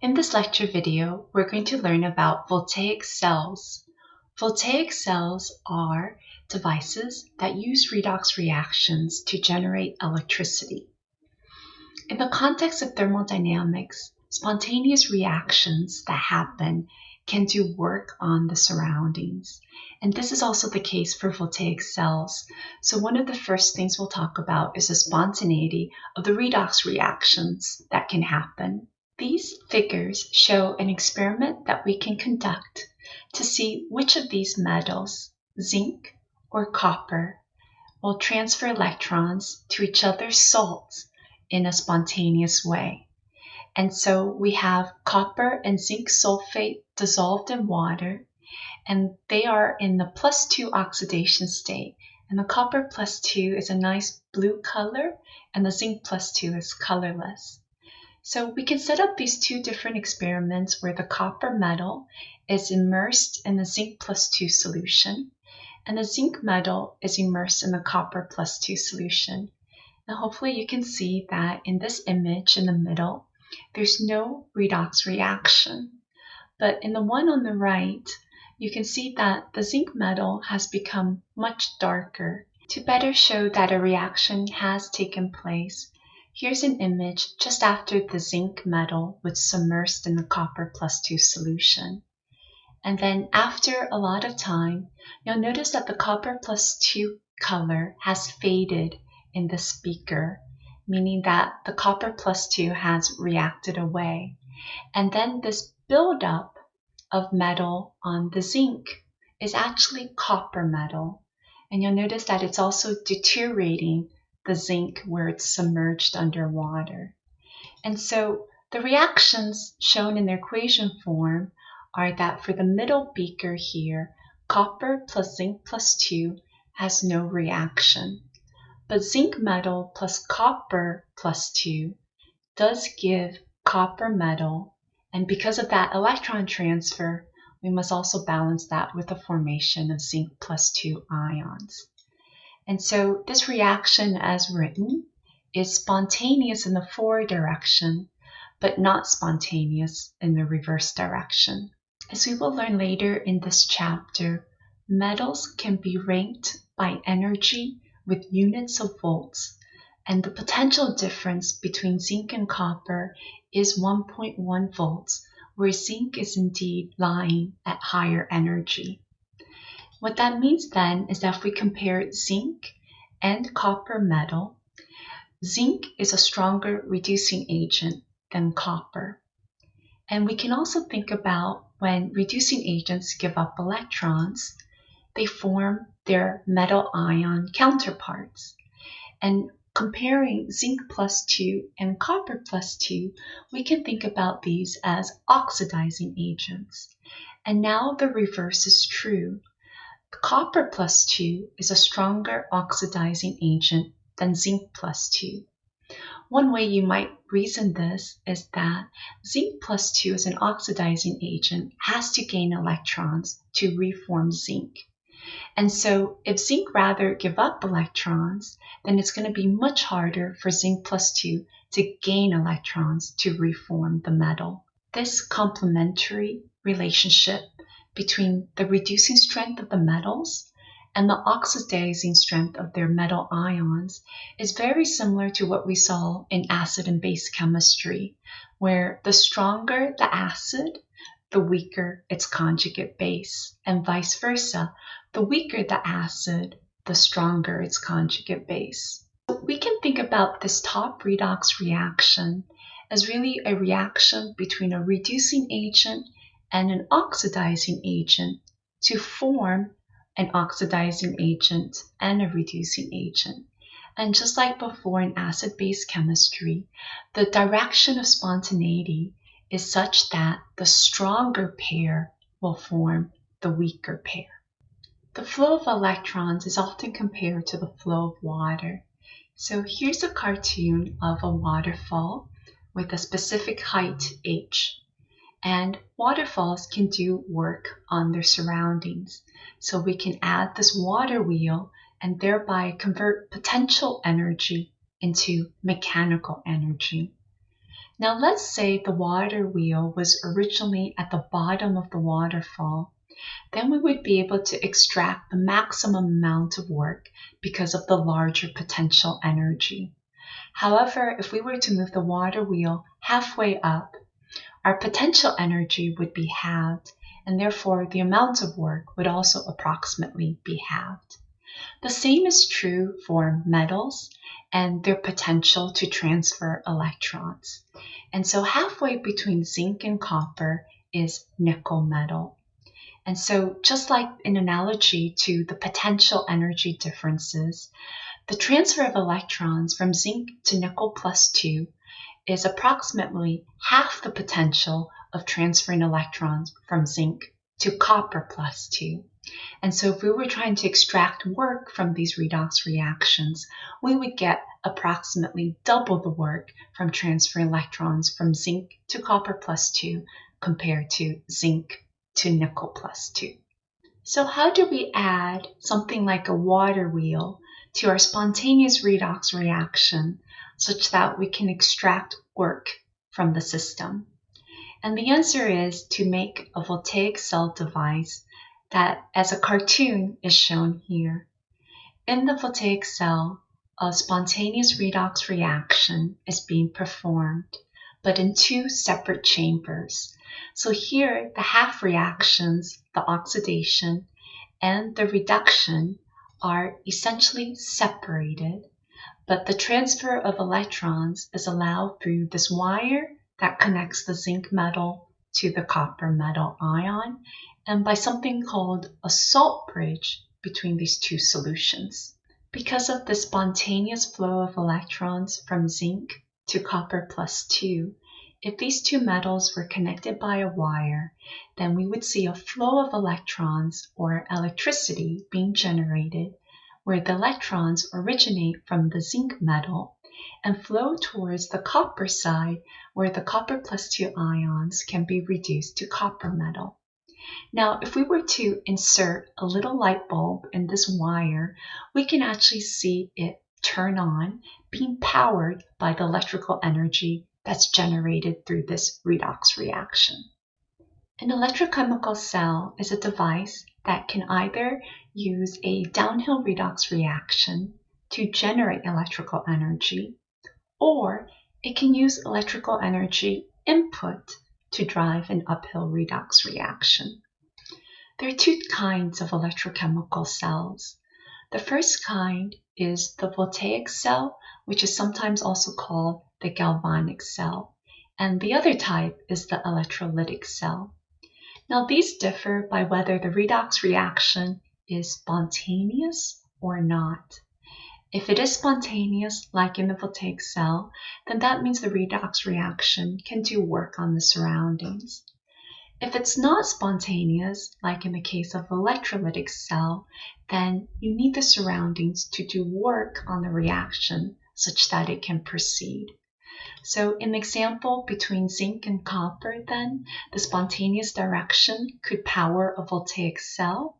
In this lecture video, we're going to learn about voltaic cells. Voltaic cells are devices that use redox reactions to generate electricity. In the context of thermodynamics, spontaneous reactions that happen can do work on the surroundings. And this is also the case for voltaic cells. So one of the first things we'll talk about is the spontaneity of the redox reactions that can happen. These figures show an experiment that we can conduct to see which of these metals, zinc or copper, will transfer electrons to each other's salts in a spontaneous way. And so we have copper and zinc sulfate dissolved in water, and they are in the plus two oxidation state. And the copper plus two is a nice blue color, and the zinc plus two is colorless. So we can set up these two different experiments where the copper metal is immersed in the zinc plus two solution, and the zinc metal is immersed in the copper plus two solution. Now hopefully you can see that in this image in the middle, there's no redox reaction. But in the one on the right, you can see that the zinc metal has become much darker. To better show that a reaction has taken place, here's an image just after the zinc metal was submersed in the copper plus 2 solution. And then after a lot of time, you'll notice that the copper plus 2 color has faded in the beaker meaning that the copper plus 2 has reacted away. And then this buildup of metal on the zinc is actually copper metal. And you'll notice that it's also deteriorating the zinc where it's submerged underwater. And so the reactions shown in the equation form are that for the middle beaker here, copper plus zinc plus 2 has no reaction. But zinc metal plus copper plus 2 does give copper metal, and because of that electron transfer, we must also balance that with the formation of zinc plus 2 ions. And so this reaction as written is spontaneous in the forward direction, but not spontaneous in the reverse direction. As we will learn later in this chapter, metals can be ranked by energy with units of volts, and the potential difference between zinc and copper is 1.1 volts, where zinc is indeed lying at higher energy. What that means then is that if we compare zinc and copper metal, zinc is a stronger reducing agent than copper. And we can also think about when reducing agents give up electrons, they form their metal ion counterparts. And comparing zinc plus 2 and copper plus 2, we can think about these as oxidizing agents. And now the reverse is true. Copper plus 2 is a stronger oxidizing agent than zinc plus 2. One way you might reason this is that zinc plus 2 as an oxidizing agent has to gain electrons to reform zinc. And so if zinc rather give up electrons, then it's going to be much harder for zinc plus 2 to gain electrons to reform the metal. This complementary relationship between the reducing strength of the metals and the oxidizing strength of their metal ions is very similar to what we saw in acid and base chemistry, where the stronger the acid, the weaker its conjugate base, and vice versa. The weaker the acid, the stronger its conjugate base. We can think about this top redox reaction as really a reaction between a reducing agent and an oxidizing agent to form an oxidizing agent and a reducing agent. And just like before in acid-base chemistry, the direction of spontaneity is such that the stronger pair will form the weaker pair. The flow of electrons is often compared to the flow of water. So here's a cartoon of a waterfall with a specific height h. And waterfalls can do work on their surroundings. So we can add this water wheel and thereby convert potential energy into mechanical energy. Now let's say the water wheel was originally at the bottom of the waterfall. Then we would be able to extract the maximum amount of work because of the larger potential energy. However, if we were to move the water wheel halfway up, our potential energy would be halved and therefore the amount of work would also approximately be halved. The same is true for metals and their potential to transfer electrons. And so halfway between zinc and copper is nickel metal. And so just like in analogy to the potential energy differences, the transfer of electrons from zinc to nickel plus 2 is approximately half the potential of transferring electrons from zinc to copper plus 2. And so if we were trying to extract work from these redox reactions, we would get approximately double the work from transferring electrons from zinc to copper plus 2 compared to zinc to nickel plus 2. So how do we add something like a water wheel to our spontaneous redox reaction such that we can extract work from the system? And the answer is to make a voltaic cell device that, as a cartoon, is shown here. In the voltaic cell, a spontaneous redox reaction is being performed, but in two separate chambers. So here, the half reactions, the oxidation and the reduction, are essentially separated, but the transfer of electrons is allowed through this wire that connects the zinc metal to the copper metal ion and by something called a salt bridge between these two solutions. Because of the spontaneous flow of electrons from zinc to copper plus 2, if these two metals were connected by a wire, then we would see a flow of electrons or electricity being generated where the electrons originate from the zinc metal and flow towards the copper side where the copper plus 2 ions can be reduced to copper metal. Now, if we were to insert a little light bulb in this wire, we can actually see it turn on, being powered by the electrical energy that's generated through this redox reaction. An electrochemical cell is a device that can either use a downhill redox reaction to generate electrical energy, or it can use electrical energy input to drive an uphill redox reaction. There are two kinds of electrochemical cells. The first kind is the voltaic cell, which is sometimes also called the galvanic cell, and the other type is the electrolytic cell. Now these differ by whether the redox reaction is spontaneous or not. If it is spontaneous, like in the voltaic cell, then that means the redox reaction can do work on the surroundings. If it's not spontaneous, like in the case of electrolytic cell, then you need the surroundings to do work on the reaction such that it can proceed. So in the example between zinc and copper then, the spontaneous direction could power a voltaic cell,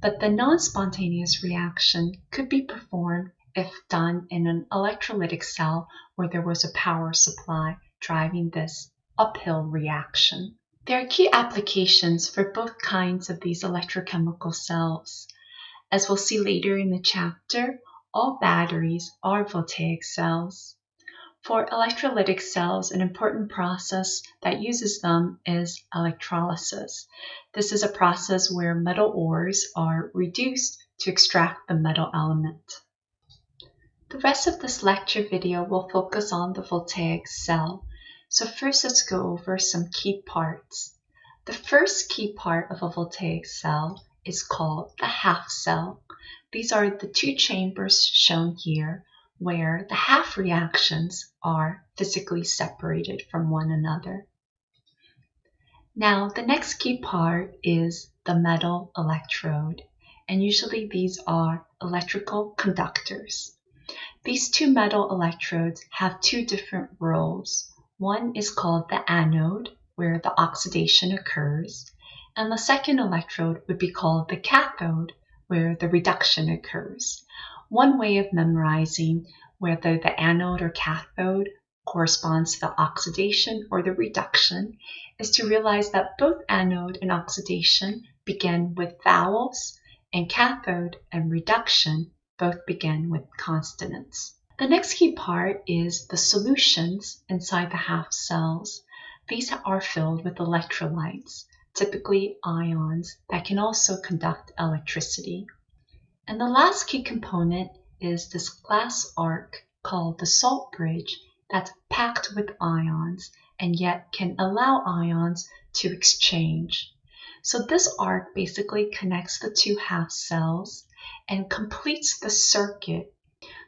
but the non-spontaneous reaction could be performed if done in an electrolytic cell where there was a power supply driving this uphill reaction. There are key applications for both kinds of these electrochemical cells. As we'll see later in the chapter, all batteries are voltaic cells. For electrolytic cells, an important process that uses them is electrolysis. This is a process where metal ores are reduced to extract the metal element. The rest of this lecture video will focus on the voltaic cell. So first let's go over some key parts. The first key part of a voltaic cell is called the half cell. These are the two chambers shown here where the half reactions are physically separated from one another. Now the next key part is the metal electrode and usually these are electrical conductors. These two metal electrodes have two different roles. One is called the anode, where the oxidation occurs, and the second electrode would be called the cathode, where the reduction occurs. One way of memorizing whether the anode or cathode corresponds to the oxidation or the reduction, is to realize that both anode and oxidation begin with vowels, and cathode and reduction both begin with consonants. The next key part is the solutions inside the half cells. These are filled with electrolytes, typically ions, that can also conduct electricity. And the last key component is this glass arc called the salt bridge that's packed with ions and yet can allow ions to exchange. So this arc basically connects the two half cells and completes the circuit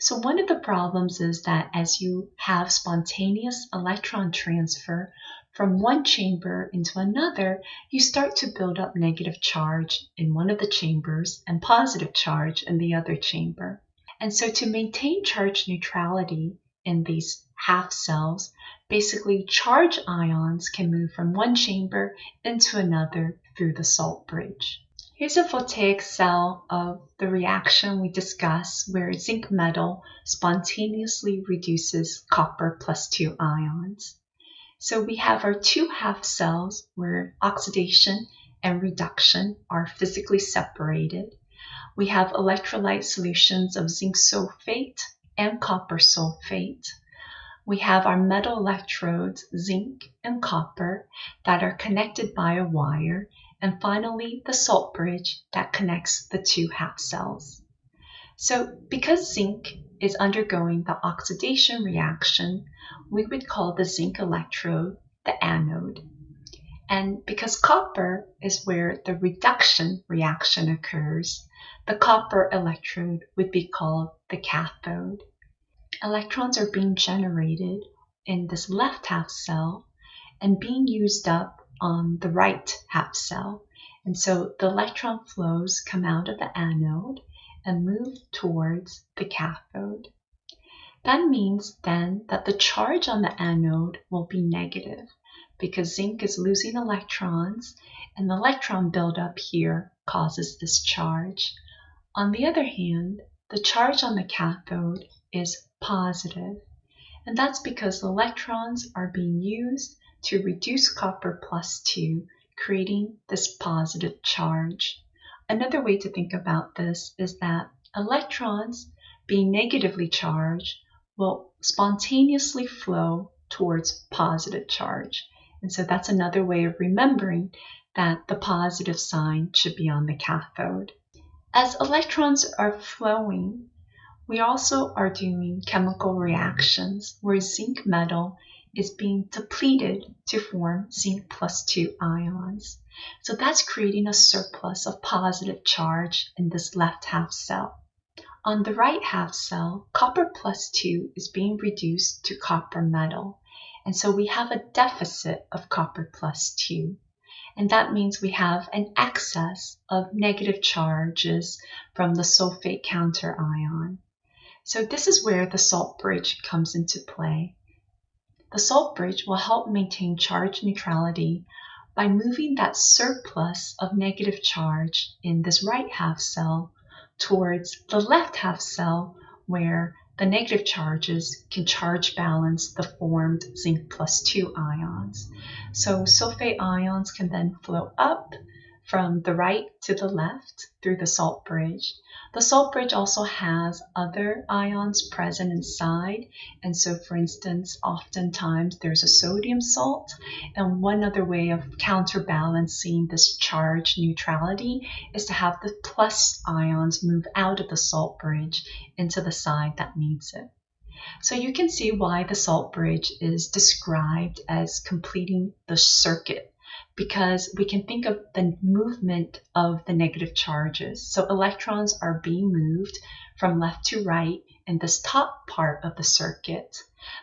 so one of the problems is that as you have spontaneous electron transfer from one chamber into another, you start to build up negative charge in one of the chambers and positive charge in the other chamber. And so to maintain charge neutrality in these half cells, basically charge ions can move from one chamber into another through the salt bridge. Here's a voltaic cell of the reaction we discussed where zinc metal spontaneously reduces copper plus 2 ions. So we have our two half cells where oxidation and reduction are physically separated. We have electrolyte solutions of zinc sulfate and copper sulfate. We have our metal electrodes, zinc and copper, that are connected by a wire and finally the salt bridge that connects the two half cells. So because zinc is undergoing the oxidation reaction, we would call the zinc electrode the anode. And because copper is where the reduction reaction occurs, the copper electrode would be called the cathode. Electrons are being generated in this left half cell and being used up on the right half cell. And so the electron flows come out of the anode and move towards the cathode. That means then that the charge on the anode will be negative because zinc is losing electrons and the electron buildup here causes this charge. On the other hand, the charge on the cathode is positive, and that's because electrons are being used to reduce copper plus 2, creating this positive charge. Another way to think about this is that electrons being negatively charged will spontaneously flow towards positive charge. And so that's another way of remembering that the positive sign should be on the cathode. As electrons are flowing, we also are doing chemical reactions where zinc metal is being depleted to form zinc plus 2 ions. So that's creating a surplus of positive charge in this left half cell. On the right half cell, copper plus 2 is being reduced to copper metal. And so we have a deficit of copper plus 2. And that means we have an excess of negative charges from the sulfate counter ion. So this is where the salt bridge comes into play. The salt bridge will help maintain charge neutrality by moving that surplus of negative charge in this right half cell towards the left half cell where the negative charges can charge balance the formed zinc plus 2 ions. So sulfate ions can then flow up from the right to the left through the salt bridge. The salt bridge also has other ions present inside. And so, for instance, oftentimes there's a sodium salt. And one other way of counterbalancing this charge neutrality is to have the plus ions move out of the salt bridge into the side that needs it. So you can see why the salt bridge is described as completing the circuit because we can think of the movement of the negative charges. So electrons are being moved from left to right in this top part of the circuit.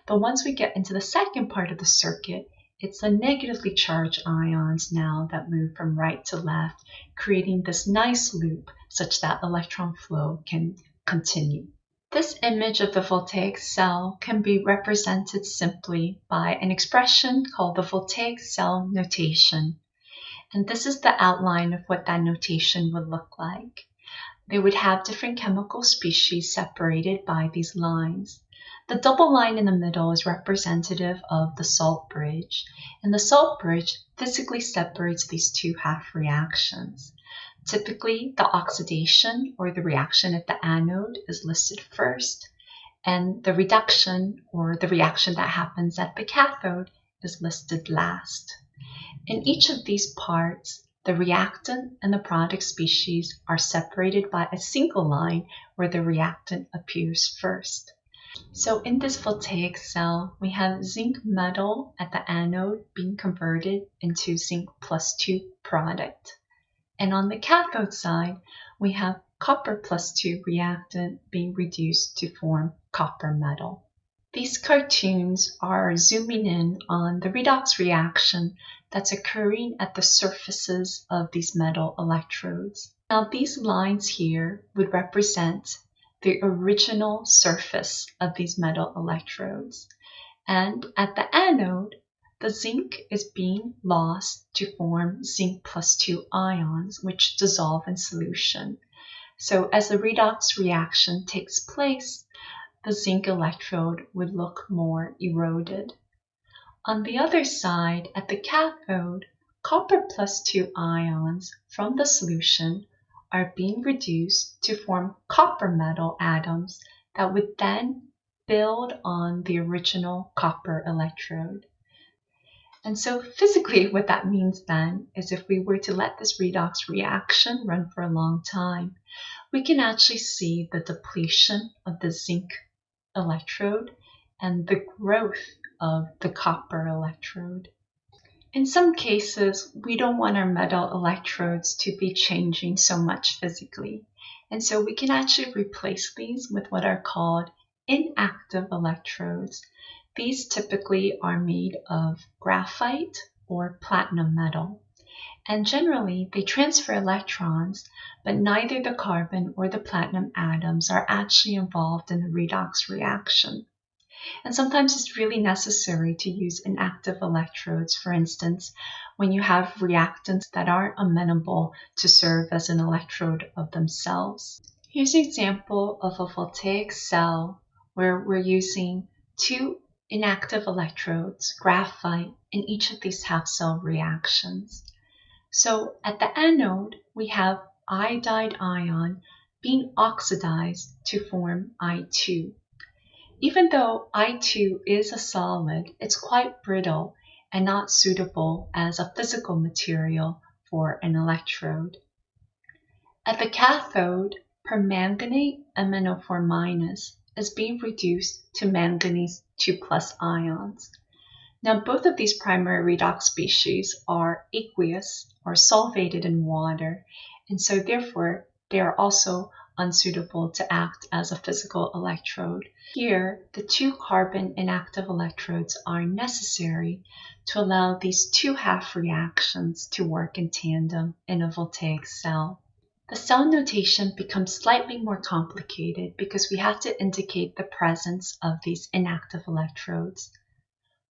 But once we get into the second part of the circuit, it's the negatively charged ions now that move from right to left, creating this nice loop such that electron flow can continue. This image of the voltaic cell can be represented simply by an expression called the voltaic cell notation. And this is the outline of what that notation would look like. They would have different chemical species separated by these lines. The double line in the middle is representative of the salt bridge, and the salt bridge physically separates these two half reactions. Typically, the oxidation or the reaction at the anode is listed first, and the reduction or the reaction that happens at the cathode is listed last. In each of these parts, the reactant and the product species are separated by a single line where the reactant appears first. So in this voltaic cell, we have zinc metal at the anode being converted into zinc plus 2 product. And on the cathode side, we have copper plus 2 reactant being reduced to form copper metal. These cartoons are zooming in on the redox reaction that's occurring at the surfaces of these metal electrodes. Now these lines here would represent the original surface of these metal electrodes. And at the anode, the zinc is being lost to form zinc plus 2 ions, which dissolve in solution. So as the redox reaction takes place, the zinc electrode would look more eroded. On the other side, at the cathode, copper plus 2 ions from the solution are being reduced to form copper metal atoms that would then build on the original copper electrode. And so physically what that means then is if we were to let this redox reaction run for a long time, we can actually see the depletion of the zinc electrode and the growth of the copper electrode. In some cases, we don't want our metal electrodes to be changing so much physically, and so we can actually replace these with what are called inactive electrodes. These typically are made of graphite or platinum metal. And generally, they transfer electrons, but neither the carbon or the platinum atoms are actually involved in the redox reaction. And sometimes it's really necessary to use inactive electrodes, for instance, when you have reactants that aren't amenable to serve as an electrode of themselves. Here's an example of a voltaic cell where we're using two inactive electrodes, graphite, in each of these half cell reactions. So at the anode, we have iodide ion being oxidized to form I2. Even though I2 is a solid, it's quite brittle and not suitable as a physical material for an electrode. At the cathode, permanganate MnO4 minus is being reduced to manganese 2 plus ions. Now, both of these primary redox species are aqueous or solvated in water, and so therefore they are also unsuitable to act as a physical electrode. Here, the two carbon inactive electrodes are necessary to allow these two half reactions to work in tandem in a voltaic cell. The cell notation becomes slightly more complicated because we have to indicate the presence of these inactive electrodes.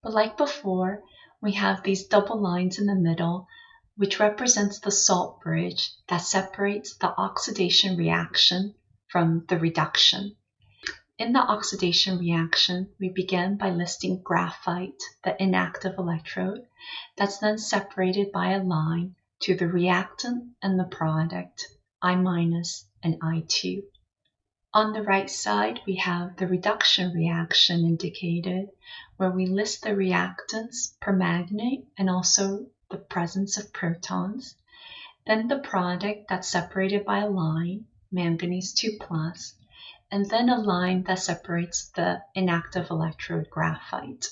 But like before, we have these double lines in the middle, which represents the salt bridge that separates the oxidation reaction from the reduction. In the oxidation reaction, we begin by listing graphite, the inactive electrode, that's then separated by a line to the reactant and the product, I minus and I2. On the right side, we have the reduction reaction indicated, where we list the reactants permanganate and also the presence of protons. Then the product that's separated by a line, manganese 2 plus, and then a line that separates the inactive electrode graphite.